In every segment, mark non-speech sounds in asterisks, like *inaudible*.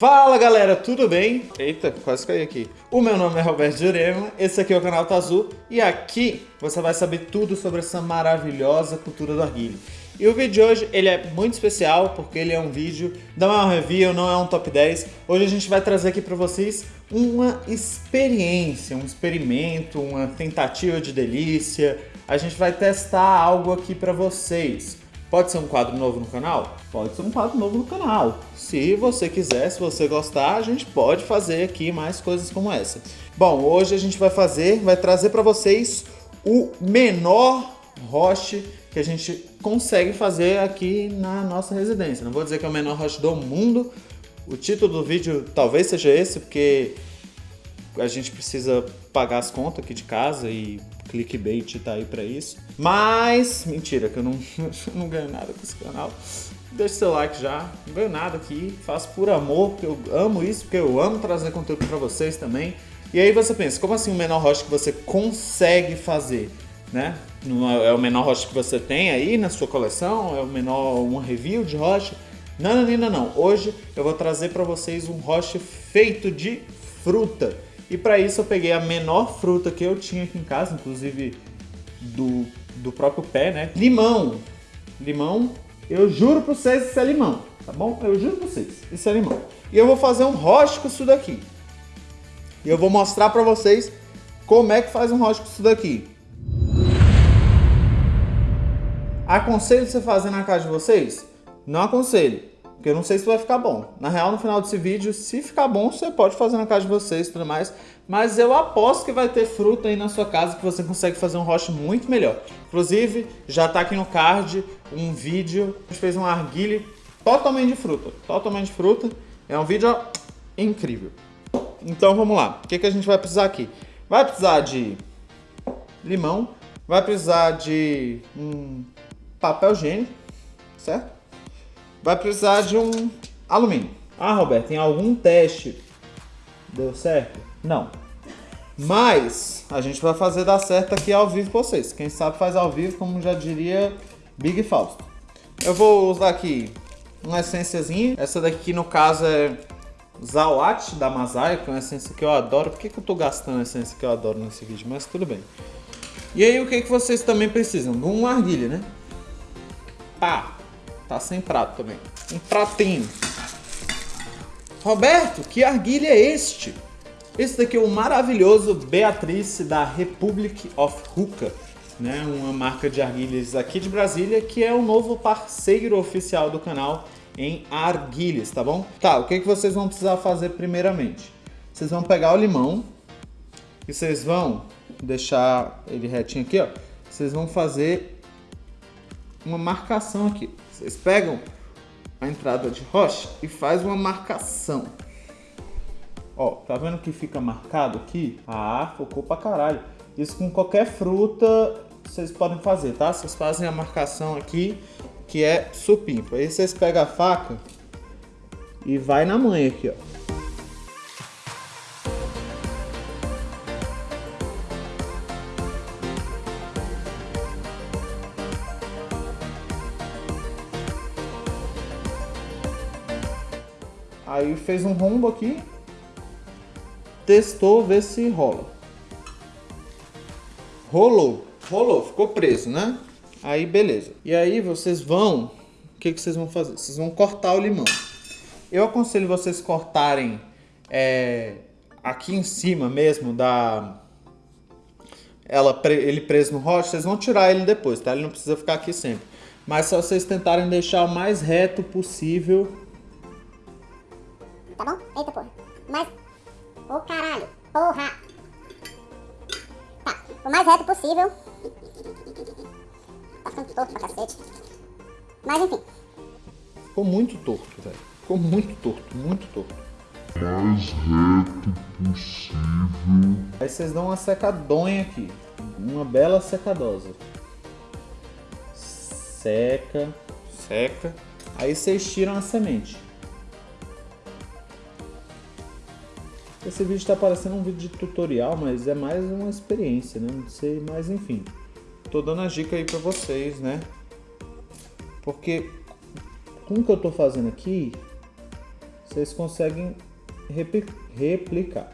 Fala galera, tudo bem? Eita, quase caí aqui. O meu nome é Roberto Jurema, esse aqui é o canal Tazu e aqui você vai saber tudo sobre essa maravilhosa cultura do arguilho. E o vídeo de hoje ele é muito especial porque ele é um vídeo, não é um review, não é um top 10. Hoje a gente vai trazer aqui para vocês uma experiência, um experimento, uma tentativa de delícia. A gente vai testar algo aqui para vocês. Pode ser um quadro novo no canal? Pode ser um quadro novo no canal. Se você quiser, se você gostar, a gente pode fazer aqui mais coisas como essa. Bom, hoje a gente vai fazer, vai trazer para vocês o menor roche que a gente consegue fazer aqui na nossa residência. Não vou dizer que é o menor roche do mundo. O título do vídeo talvez seja esse, porque a gente precisa pagar as contas aqui de casa e clickbait tá aí pra isso. Mas, mentira, que eu não, *laughs* não ganho nada com esse canal. Deixa seu like já, não ganho nada aqui, faço por amor, porque eu amo isso, porque eu amo trazer conteúdo pra vocês também. E aí você pensa, como assim o menor rocha que você consegue fazer? Né? É o menor rocha que você tem aí na sua coleção? É o menor, uma review de rocha? Não, não, não, não. Hoje eu vou trazer para vocês um rocha feito de fruta. E para isso eu peguei a menor fruta que eu tinha aqui em casa, inclusive do, do próprio pé, né? Limão. Limão, eu juro para vocês isso é limão, tá bom? Eu juro para vocês, isso é limão. E eu vou fazer um roche com isso daqui. E eu vou mostrar para vocês como é que faz um roche com isso daqui. Aconselho você fazer na casa de vocês? Não aconselho. Porque eu não sei se vai ficar bom. Na real, no final desse vídeo, se ficar bom, você pode fazer na casa de vocês e tudo mais. Mas eu aposto que vai ter fruta aí na sua casa que você consegue fazer um roche muito melhor. Inclusive, já tá aqui no card um vídeo. A gente fez um arguile totalmente de fruta. Totalmente de fruta. É um vídeo incrível. Então vamos lá. O que, que a gente vai precisar aqui? Vai precisar de limão. Vai precisar de um papel higiênico, certo? Vai precisar de um alumínio. Ah, Roberto, em algum teste deu certo? Não. Mas a gente vai fazer dar certo aqui ao vivo pra vocês. Quem sabe faz ao vivo, como já diria Big Fausto. Eu vou usar aqui uma essênciazinha. Essa daqui, no caso, é Zawat da Masai, que é uma essência que eu adoro. Por que, que eu tô gastando a essência que eu adoro nesse vídeo? Mas tudo bem. E aí, o que, que vocês também precisam? De uma argilha, né? Pá! Tá sem prato também. Um pratinho. Roberto, que arguilha é este? Esse daqui é o maravilhoso Beatrice da Republic of Hookah, né? uma marca de arguilhas aqui de Brasília, que é o novo parceiro oficial do canal em arguilhas, tá bom? Tá, o que, que vocês vão precisar fazer primeiramente? Vocês vão pegar o limão e vocês vão deixar ele retinho aqui, ó. Vocês vão fazer uma marcação aqui. Vocês pegam a entrada de rocha e faz uma marcação. Ó, tá vendo que fica marcado aqui? Ah, focou pra caralho. Isso com qualquer fruta vocês podem fazer, tá? Vocês fazem a marcação aqui, que é supimpa. Aí vocês pegam a faca e vai na mãe aqui, ó. Aí fez um rombo aqui. Testou, ver se rola. Rolou. Rolou, ficou preso, né? Aí beleza. E aí vocês vão... O que, que vocês vão fazer? Vocês vão cortar o limão. Eu aconselho vocês cortarem é, aqui em cima mesmo da... Ela, ele preso no rocha, vocês vão tirar ele depois, tá? Ele não precisa ficar aqui sempre. Mas se vocês tentarem deixar o mais reto possível tá bom? Eita porra. Mas, ô oh, caralho, porra. Tá, o mais reto possível. Tá ficando torto pra cacete. Mas enfim. Ficou muito torto, velho. Ficou muito torto, muito torto. Mais reto possível. Aí vocês dão uma secadonha aqui. Uma bela secadosa. Seca, seca. Aí vocês tiram a semente. Esse vídeo está parecendo um vídeo de tutorial, mas é mais uma experiência, né? Não sei, mas enfim. Tô dando a dica aí para vocês, né? Porque com o que eu tô fazendo aqui, vocês conseguem replicar.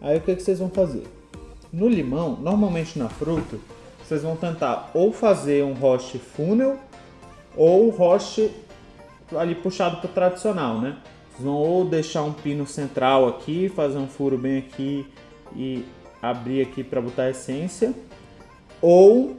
Aí o que, que vocês vão fazer? No limão, normalmente na fruta, vocês vão tentar ou fazer um roche funnel ou roche ali puxado para tradicional, né? Vão ou deixar um pino central aqui, fazer um furo bem aqui e abrir aqui para botar a essência, ou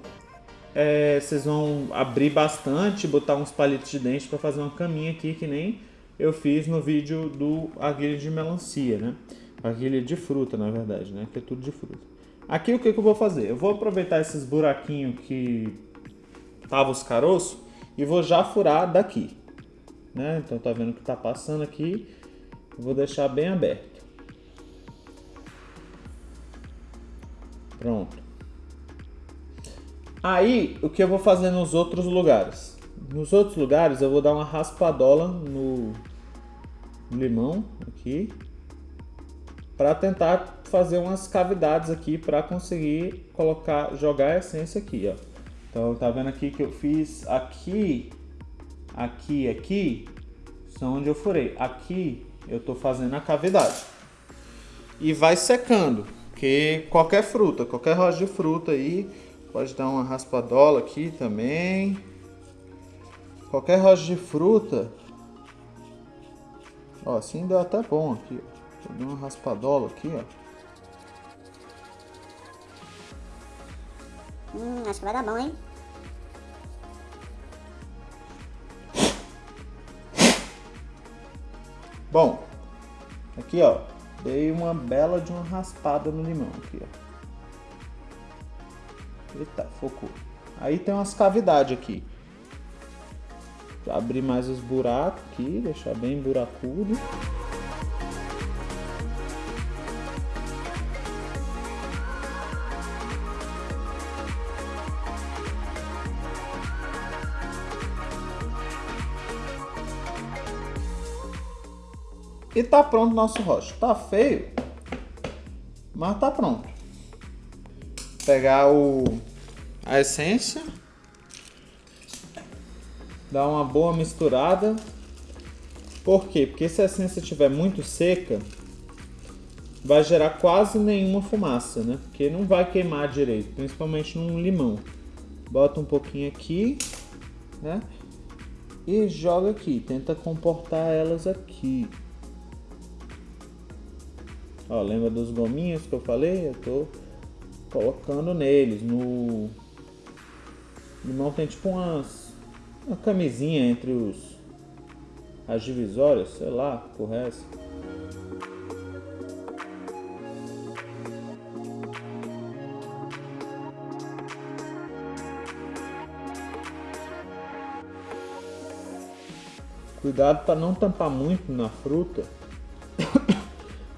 é, vocês vão abrir bastante, botar uns palitos de dente para fazer uma caminha aqui que nem eu fiz no vídeo do arguilha de melancia, né? Arguilha de fruta, na verdade, né? Que é tudo de fruta. Aqui o que, que eu vou fazer? Eu vou aproveitar esses buraquinhos que tava os caroços e vou já furar daqui, né? Então tá vendo que tá passando aqui, vou deixar bem aberto. Pronto. Aí, o que eu vou fazer nos outros lugares? Nos outros lugares eu vou dar uma raspadola no limão aqui para tentar fazer umas cavidades aqui para conseguir colocar jogar a essência aqui, ó. Então tá vendo aqui que eu fiz aqui, aqui, aqui, são onde eu furei. Aqui eu tô fazendo a cavidade. E vai secando, que qualquer fruta, qualquer rocha de fruta aí, pode dar uma raspadola aqui também. Qualquer rocha de fruta, ó, assim deu até bom aqui, ó. Deu uma raspadola aqui, ó. Hum, acho que vai dar bom, hein? Bom, aqui ó, dei uma bela de uma raspada no limão aqui ó. Eita, focou. Aí tem umas cavidades aqui. Abrir mais os buracos aqui, deixar bem buracudo. E tá pronto o nosso rocha. Tá feio, mas tá pronto. Pegar o a essência, dar uma boa misturada. Por quê? Porque se a essência estiver muito seca, vai gerar quase nenhuma fumaça, né? Porque não vai queimar direito, principalmente num limão. Bota um pouquinho aqui, né? E joga aqui, tenta comportar elas aqui. Ó, lembra dos gominhos que eu falei? Eu tô colocando neles. No limão tem tipo umas, uma camisinha entre os as divisórias, sei lá, por essa. Cuidado para não tampar muito na fruta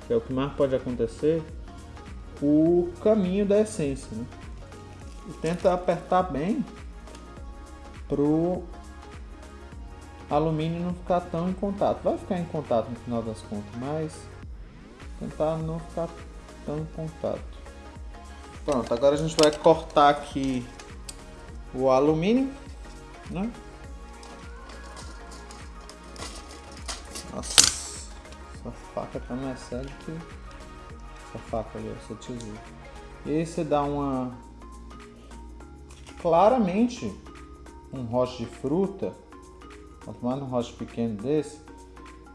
que é o que mais pode acontecer, o caminho da essência. Né? E tenta apertar bem pro alumínio não ficar tão em contato. Vai ficar em contato no final das contas, mas tentar não ficar tão em contato. Pronto, agora a gente vai cortar aqui o alumínio, né? Faca tá mais séria que essa faca ali, essa tesoura. E aí você dá uma... Claramente, um roche de fruta, quanto mais um roche pequeno desse,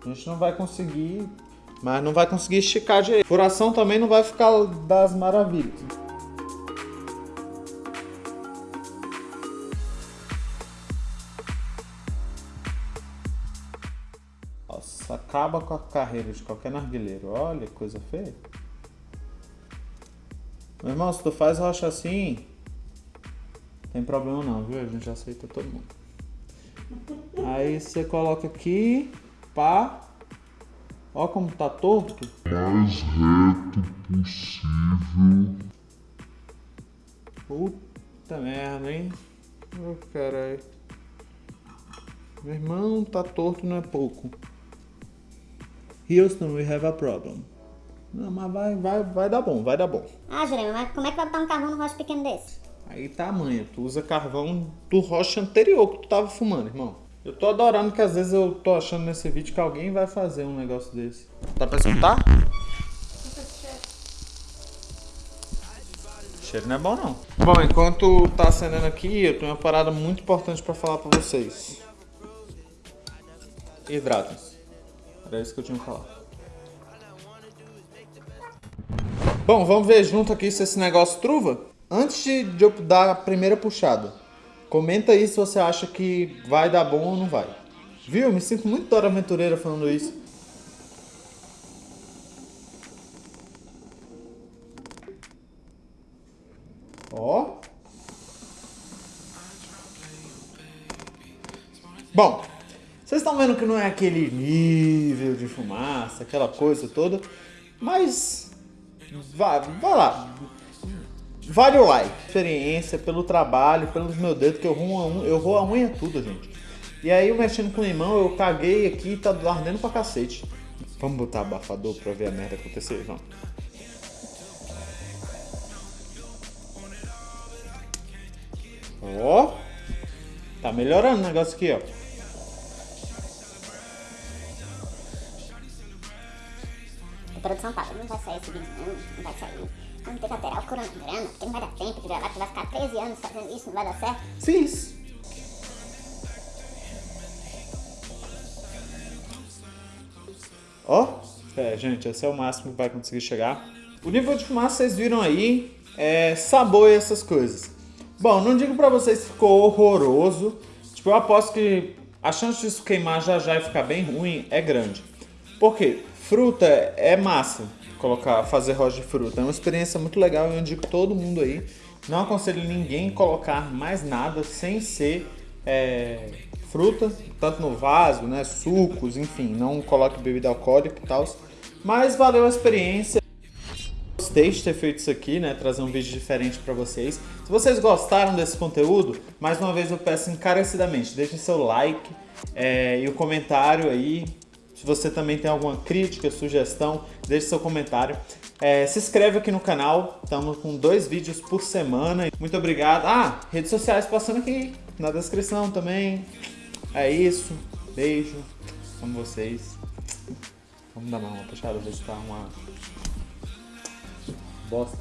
a gente não vai conseguir, mas não vai conseguir esticar direito. Furação também não vai ficar das maravilhas. Acaba com a carreira de qualquer narguileiro. Olha que coisa feia. Meu irmão, se tu faz rocha assim, tem problema não, viu? A gente aceita todo mundo. Aí você coloca aqui, pá. Ó como tá torto. Mais reto possível. Puta merda, hein? Ô oh, caralho. Meu irmão, tá torto não é pouco. Houston, we have a problem. Não, mas vai, vai, vai dar bom, vai dar bom. Ah, Jurema, mas como é que vai botar um carvão no rocha pequeno desse? Aí tá manha, tu usa carvão do rocha anterior que tu tava fumando, irmão. Eu tô adorando que às vezes eu tô achando nesse vídeo que alguém vai fazer um negócio desse. Dá pra escutar? Cheiro não é bom não. Bom, enquanto tá acendendo aqui, eu tenho uma parada muito importante pra falar pra vocês. Hidratem-se. Era isso que eu tinha que falar. Bom, vamos ver junto aqui se esse negócio truva. Antes de eu dar a primeira puxada, comenta aí se você acha que vai dar bom ou não vai. Viu? Me sinto muito Dora Aventureira falando isso. Ó. Bom, vocês estão vendo que não é aquele nível de fumaça, aquela coisa toda, mas vai, vai lá. Vale o like. Experiência, pelo trabalho, pelos meus dedos, que eu roubo a unha, eu roubo a unha tudo, gente. E aí, mexendo com limão, eu caguei aqui e tá ardendo pra cacete. Vamos botar abafador pra ver a merda acontecer, vamos. Ó. Tá melhorando o negócio aqui, ó. A produção fala, não vai sair esse vídeo não, não vai sair. Vamos ter que alterar o cronograma, porque não vai dar tempo de gravar, que vai ficar 13 anos fazendo isso, não vai dar certo. Fiz. Ó, é, gente, esse é o máximo que vai conseguir chegar. O nível de fumaça vocês viram aí, é sabor e essas coisas. Bom, não digo pra vocês que ficou horroroso. Tipo, eu aposto que a chance disso queimar já já e ficar bem ruim é grande. Por quê? Fruta é massa colocar, fazer rocha de fruta. É uma experiência muito legal eu indico todo mundo aí. Não aconselho ninguém colocar mais nada sem ser é, fruta, tanto no vaso, né, sucos, enfim, não coloque bebida alcoólica e tal. Mas valeu a experiência. Gostei de ter feito isso aqui, né, trazer um vídeo diferente para vocês. Se vocês gostaram desse conteúdo, mais uma vez eu peço encarecidamente, deixem seu like é, e o comentário aí. Se você também tem alguma crítica, sugestão, deixe seu comentário. É, se inscreve aqui no canal, estamos com dois vídeos por semana. Muito obrigado. Ah, redes sociais passando aqui na descrição também. É isso. Beijo. Amo vocês. Vamos dar uma puxada, ver se tá uma bosta.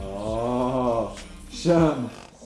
Oh, chama.